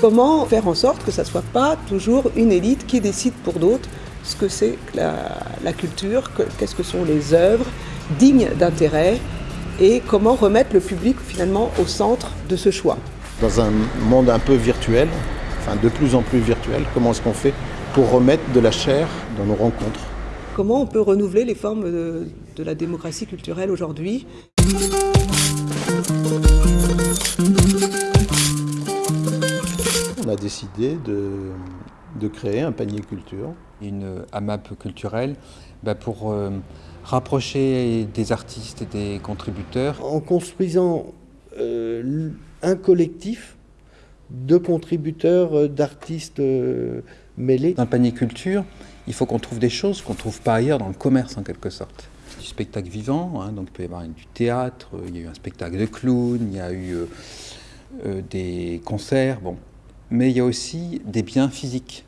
Comment faire en sorte que ça ne soit pas toujours une élite qui décide pour d'autres ce que c'est la, la, culture, qu'est-ce que sont les œuvres dignes d'intérêt et comment remettre le public finalement au centre de ce choix? Dans un monde un peu virtuel, enfin de plus en plus virtuel, comment est-ce qu'on fait pour remettre de la chair dans nos rencontres? Comment on peut renouveler les formes de, de la démocratie culturelle aujourd'hui On a décidé de, de, créer un panier culture. Une AMAP culturelle bah pour euh, rapprocher des artistes et des contributeurs. En construisant euh, un collectif de contributeurs, euh, d'artistes euh, mêlés. Le panier culture, il faut qu'on trouve des choses qu'on ne trouve pas ailleurs dans le commerce en quelque sorte. Du spectacle vivant, hein, donc il peut y avoir du théâtre, il y a eu un spectacle de clown, il y a eu euh, euh, des concerts, bon. Mais il y a aussi des biens physiques.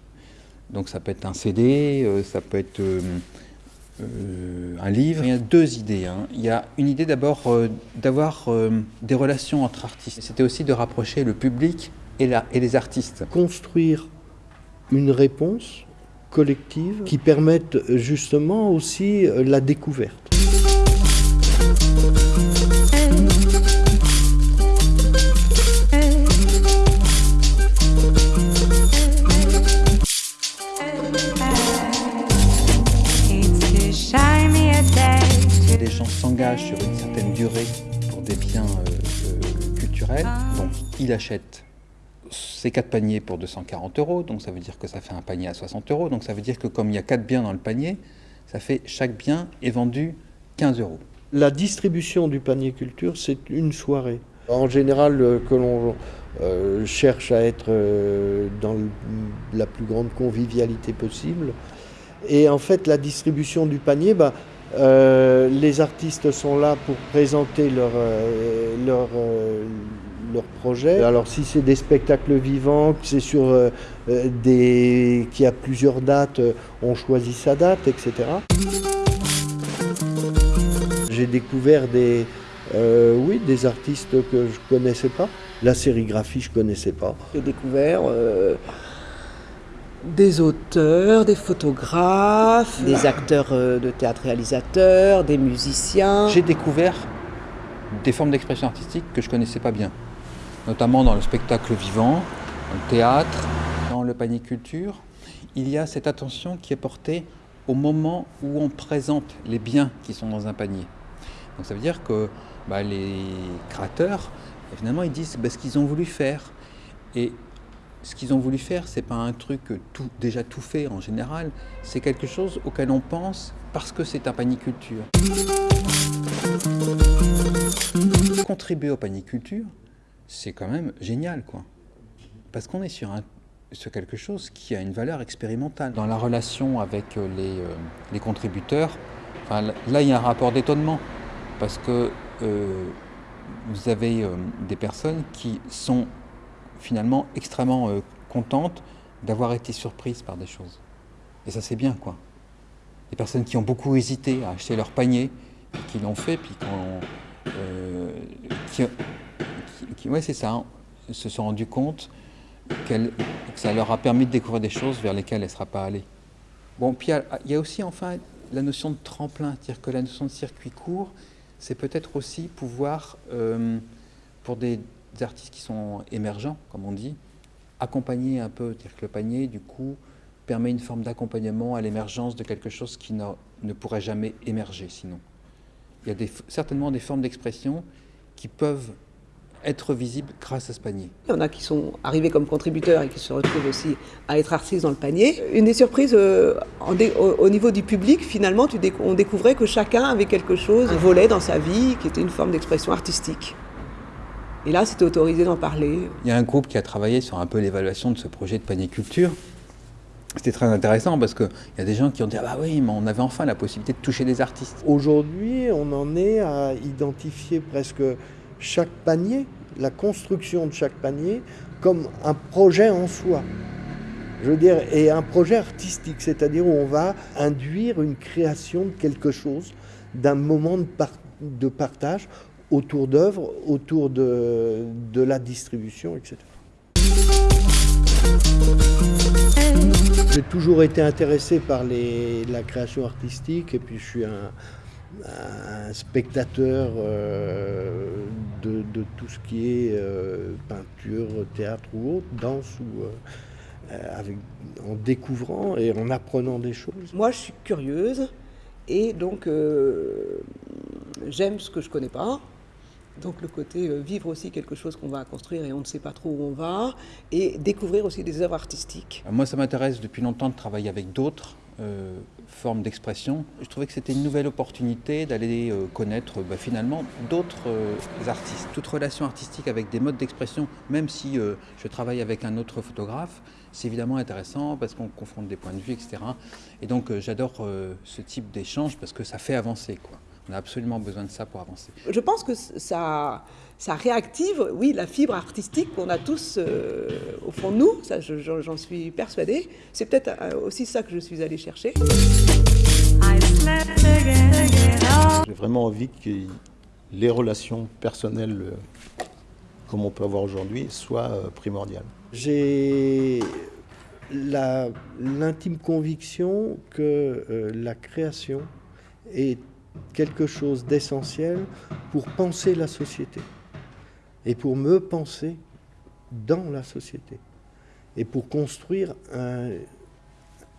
Donc ça peut être un CD, euh, ça peut être euh, euh, un livre. Il y a deux idées. Hein. Il y a une idée d'abord euh, d'avoir des relations entre artistes. C'était aussi de rapprocher le public et les artistes. Construire une réponse collective qui permette justement aussi la découverte. Les gens s'engagent sur une certaine durée pour des biens euh, euh, culturels. Donc, il achète ces quatre paniers pour 240 euros, donc ça veut dire que ça fait un panier à 60 euros. Donc ça veut dire que comme il y a quatre biens dans le panier, ça fait chaque bien est vendu 15 euros. La distribution du panier culture, c'est une soirée. En général, euh, que l'on euh, cherche à être euh, dans le, la plus grande convivialité possible. Et en fait, la distribution du panier, bah, euh, les artistes sont là pour présenter leur, euh, leur, euh, leur projet. Alors si c'est des spectacles vivants, que c'est sur euh, des qui a plusieurs dates, on choisit sa date, etc. J'ai découvert des euh, oui des artistes que je connaissais pas. La sérigraphie je connaissais pas. J'ai découvert euh, des auteurs, des photographes, des acteurs euh, de théâtre réalisateurs, des musiciens. J'ai découvert des formes d'expression artistique que je ne connaissais pas bien, notamment dans le spectacle vivant, dans le théâtre, dans le panier culture. Il y a cette attention qui est portée au moment où on présente les biens qui sont dans un panier. Donc ça veut dire que bah, les créateurs, finalement, ils disent bah, ce qu'ils ont voulu faire. Et ce qu'ils ont voulu faire, c'est pas un truc tout, déjà tout fait en général, c'est quelque chose auquel on pense parce que c'est un panier culture. Contribuer au panier culture, c'est quand même génial, quoi. Parce qu'on est sur, sur quelque chose qui a une valeur expérimentale. Dans la relation avec les, euh, les contributeurs, là, il y a un rapport d'étonnement. Parce que euh, vous avez euh, des personnes qui sont finalement extrêmement euh, contentes d'avoir été surprises par des choses. Et ça, c'est bien, quoi. Des personnes qui ont beaucoup hésité à acheter leur panier, qui l'ont fait, puis euh, qui, qui, ouais, c'est ça, hein, se sont rendus compte que ça leur a permis de découvrir des choses vers lesquelles elles ne seraient pas allées. Bon, puis il y, a aussi, enfin, la notion de tremplin, c'est-à-dire que la notion de circuit court, c'est peut-être aussi pouvoir, euh, pour des, artistes qui sont émergents, comme on dit, accompagner un peu, dire que le panier, du coup, permet une forme d'accompagnement à l'émergence de quelque chose qui ne, pourrait jamais émerger sinon. Il y a certainement des formes d'expression qui peuvent être visibles grâce à ce panier. Il y en a qui sont arrivés comme contributeurs et qui se retrouvent aussi à être artistes dans le panier. Une des surprises euh, dé, au, au, niveau du public, finalement, tu déc on découvrait que chacun avait quelque chose, un volet dans sa vie qui était une forme d'expression artistique. Et là, c'était autorisé d'en parler. Il y a un groupe qui a travaillé sur un peu l'évaluation de ce projet de panier culture. C'était très intéressant parce qu'il y a des gens qui ont dit Ah bah oui, mais on avait enfin la possibilité de toucher des artistes. Aujourd'hui, on en est à identifier presque chaque panier, la construction de chaque panier, comme un projet en soi. Je veux dire, et un projet artistique, c'est-à-dire où on va induire une création de quelque chose, d'un moment de partage autour d'œuvres, autour de, la distribution, etc. J'ai toujours été intéressé par la création artistique et puis je suis un, un spectateur euh, de, de, tout ce qui est euh, peinture, théâtre ou autre, danse ou euh, avec, en découvrant et en apprenant des choses. Moi, je suis curieuse et donc euh, j'aime ce que je connais pas. Donc le côté euh, vivre aussi quelque chose qu'on va construire et on ne sait pas trop où on va, et découvrir aussi des œuvres artistiques. Moi, ça m'intéresse depuis longtemps de travailler avec d'autres euh, formes d'expression. Je trouvais que c'était une nouvelle opportunité d'aller euh, connaître bah, finalement d'autres euh, artistes. Toute relation artistique avec des modes d'expression, même si je travaille avec un autre photographe, c'est évidemment intéressant parce qu'on confronte des points de vue, etc. Et donc j'adore ce type d'échange parce que ça fait avancer. Quoi. On a absolument besoin de ça pour avancer. Je pense que ça, ça réactive, oui, la fibre artistique qu'on a tous euh, au fond de nous, ça j'en suis persuadée. C'est peut-être euh, aussi ça que je suis allée chercher. J'ai vraiment envie que les relations personnelles, euh, comme on peut avoir aujourd'hui, soient primordiales. J'ai l'intime conviction que euh, la création est quelque chose d'essentiel pour penser la société et pour me penser dans la société et pour construire un,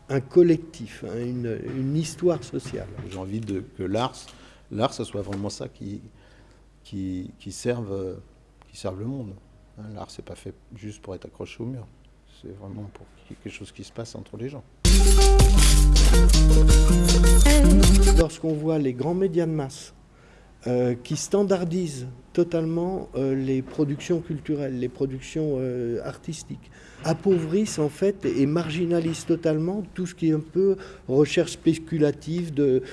un collectif, hein, une, une histoire sociale. J'ai envie de, que l'art, soit vraiment ça qui, qui, qui, serve, qui serve le monde. Hein, L'art, c'est pas fait juste pour être accroché au mur. C'est vraiment pour quelque chose qui se passe entre les gens. Lorsqu'on voit les grands médias de masse euh, qui standardisent totalement euh, les productions culturelles, les productions euh, artistiques, appauvrissent en fait et marginalisent totalement tout ce qui est un peu recherche spéculative de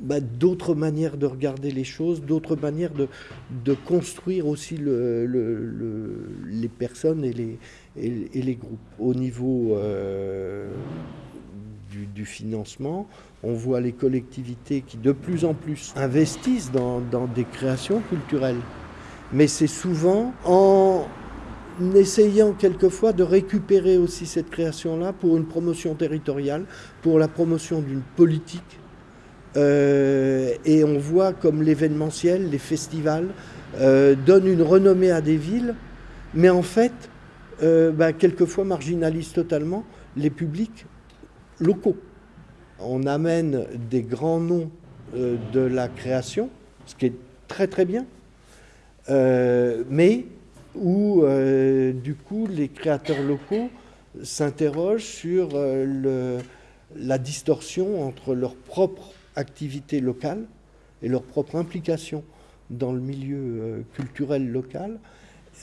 bah, d'autres manières de regarder les choses, d'autres manières de, construire aussi le- le- le- les personnes et les, et, les groupes. Au niveau du, financement, on voit les collectivités qui de plus en plus investissent dans, dans des créations culturelles. Mais c'est souvent en essayant quelquefois de récupérer aussi cette création-là pour une promotion territoriale, pour la promotion d'une politique. Euh, et on voit comme l'événementiel, les festivals, euh, donnent une renommée à des villes, mais en fait, euh, bah, quelquefois marginalisent totalement les publics locaux. On amène des grands noms euh, de la création, ce qui est très très bien, euh, mais où euh, du coup les créateurs locaux s'interrogent sur la distorsion entre leur propre activité locale et leur propre implication dans le milieu culturel local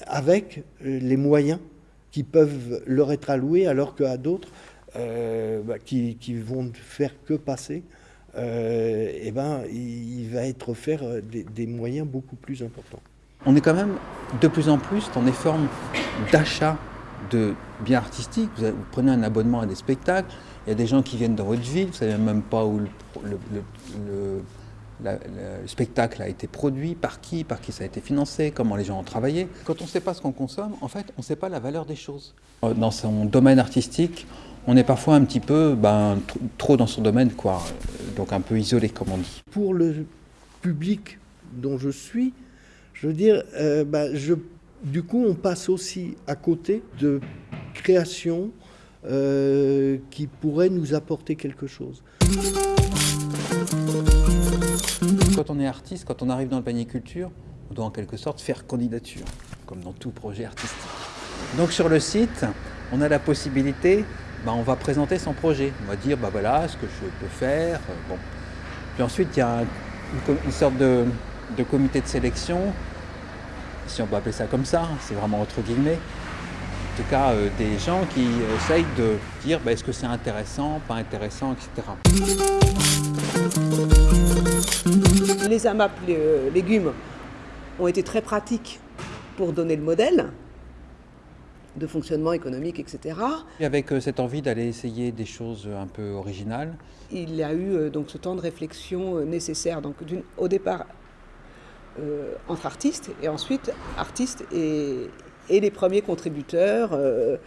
avec les moyens qui peuvent leur être alloués alors qu'à d'autres bah, qui, vont ne faire que passer, euh, eh ben, il, va être offert euh, des, moyens beaucoup plus importants. On est quand même de plus en plus dans des formes d'achat de biens artistiques. Vous, prenez un abonnement à des spectacles, il y a des gens qui viennent dans votre ville, vous ne savez même pas où le, le- spectacle a été produit, par qui, par qui ça a été financé, comment les gens ont travaillé. Quand on ne sait pas ce qu'on consomme, en fait, on ne sait pas la valeur des choses. Euh, Dans son domaine artistique, on est parfois un petit peu ben, tr- trop dans son domaine, quoi. Donc un peu isolé, comme on dit. Pour le public dont je suis, je veux dire, euh, je, du coup, on passe aussi à côté de créations euh, qui pourraient nous apporter quelque chose. Quand on est artiste, quand on arrive dans le panier culture, on doit en quelque sorte faire candidature, comme dans tout projet artistique. Donc sur le site, on a la possibilité, bah, on va présenter son projet. On va dire, bah voilà, ce que je peux faire. euh, Bon. Puis ensuite, il y a un- une, sorte de, de comité de sélection, si on peut appeler ça comme ça, hein, c'est vraiment entre guillemets. En tout cas, euh, des gens qui essayent de dire, bah, est-ce que c'est intéressant, pas intéressant, etc. Les AMAP les, euh, légumes ont été très pratiques pour donner le modèle de fonctionnement économique, etc. Et avec euh, cette envie d'aller essayer des choses un peu originales, Il y a eu euh, donc ce temps de réflexion euh, nécessaire. Donc au départ, euh, entre artistes, et ensuite artistes et, et les premiers contributeurs. euh,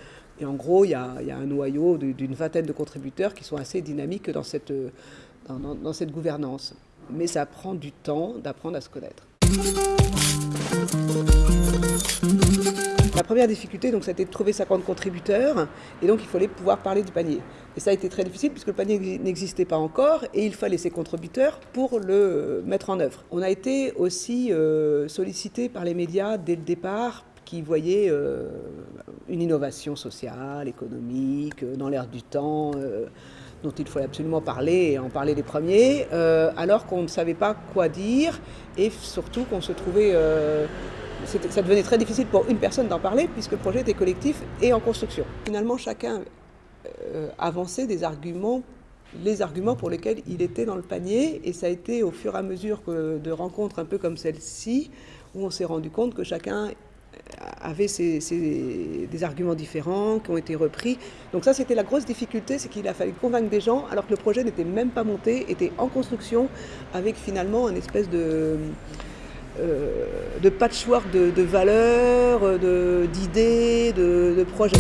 et en gros, il y a, il y a un noyau d'une vingtaine de contributeurs qui sont assez dynamiques dans cette, euh, dans- dans- dans cette gouvernance. Mais ça prend du temps d'apprendre à se connaître. La première difficulté, donc, c'était de trouver 50 contributeurs, et donc il fallait pouvoir parler du panier. Et ça a été très difficile puisque le panier n'existait pas encore, et il fallait ces contributeurs pour le euh, mettre en œuvre. On a été aussi euh, sollicité par les médias dès le départ, qui voyaient euh, une innovation sociale, économique, euh, dans l'air du temps. dont il fallait absolument parler et en parler les premiers, alors qu'on ne savait pas quoi dire et surtout qu'on se trouvait ça devenait très difficile pour une personne d'en parler puisque le projet était collectif et en construction. Finalement, chacun euh, avançait des arguments, les arguments pour lesquels il était dans le panier et ça a été au fur et à mesure de rencontres un peu comme celle-ci où on s'est rendu compte que chacun avait ses- ses- des arguments différents qui ont été repris. Donc ça, c'était la grosse difficulté, c'est qu'il a fallu convaincre des gens alors que le projet n'était même pas monté, était en construction avec finalement une espèce de euh, de patchwork de, de valeurs, d'idées, de, de projets.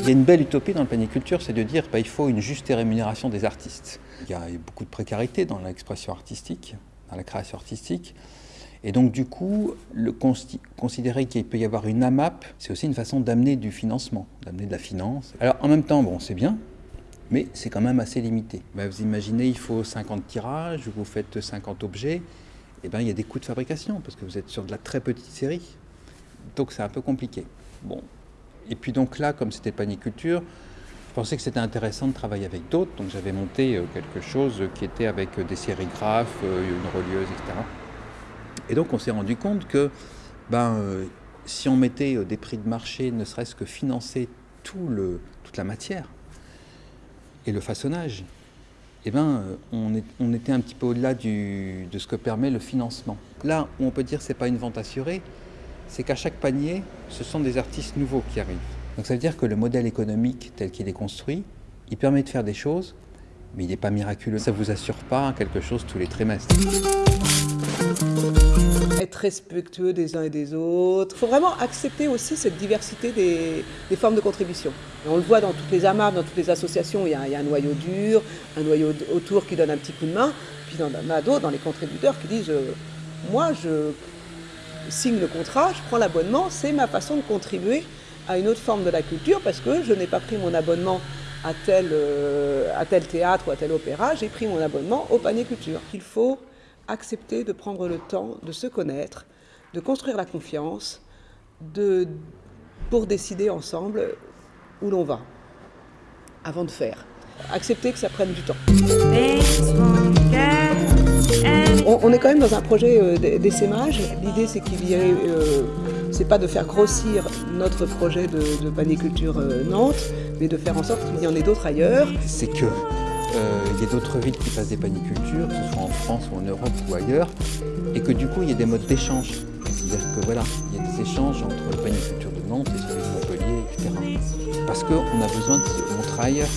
Il y a une belle utopie dans le panier culture, c'est de dire qu'il faut une juste rémunération des artistes. Il y a beaucoup de précarité dans l'expression artistique, dans la création artistique. Et donc du coup, le considérer qu'il peut y avoir une AMAP, c'est aussi une façon d'amener du financement, d'amener de la finance. Alors en même temps, bon, c'est bien, mais c'est quand même assez limité. Ben, vous imaginez, il faut 50 tirages, vous faites 50 objets, et ben, il y a des coûts de fabrication, parce que vous êtes sur de la très petite série. Donc c'est un peu compliqué. Bon. Et puis donc là, comme c'était paniculture, je pensais que c'était intéressant de travailler avec d'autres, donc j'avais monté euh, quelque chose qui était avec euh, des sérigraphes, euh, une relieuse, etc. Et donc on s'est rendu compte que ben, si on mettait des prix de marché, ne serait-ce que financer tout le, toute la matière et le façonnage, eh ben, euh, on, on était un petit peu au-delà de ce que permet le financement. Là où on peut dire que ce n'est pas une vente assurée, c'est qu'à chaque panier, ce sont des artistes nouveaux qui arrivent. Donc ça veut dire que le modèle économique tel qu'il est construit, il permet de faire des choses, mais il n'est pas miraculeux. Ça ne vous assure pas quelque chose tous les trimestres. Être respectueux des uns et des autres. Il faut vraiment accepter aussi cette diversité des, des formes de contribution. On le voit dans toutes les AMAP, dans toutes les associations, il y, a, il y a un noyau dur, un noyau autour qui donne un petit coup de main, puis a d'autres, dans les contributeurs, qui disent euh, Moi, je signe le contrat, je prends l'abonnement, c'est ma façon de contribuer à une autre forme de la culture parce que je n'ai pas pris mon abonnement à tel, euh, à tel théâtre ou à tel opéra, j'ai pris mon abonnement au panier culture. Il faut accepter de prendre le temps de se connaître, de construire la confiance, pour décider ensemble où l'on va, avant de faire. Accepter que ça prenne du temps. On, est quand même dans un projet euh, d'essaimage. L'idée, c'est qu'il y ait, euh, c'est pas de faire grossir notre projet de, paniculture euh, Nantes, mais de faire en sorte qu'il y en ait d'autres ailleurs. Il y a d'autres villes qui fassent des panicultures, que ce soit en France ou en Europe ou ailleurs, et que du coup il y a des modes d'échange. C'est-à-dire que voilà, il y a des échanges entre le paniculture de Nantes et celui de Montpellier, etc. Parce qu'on a besoin de se montrer ailleurs.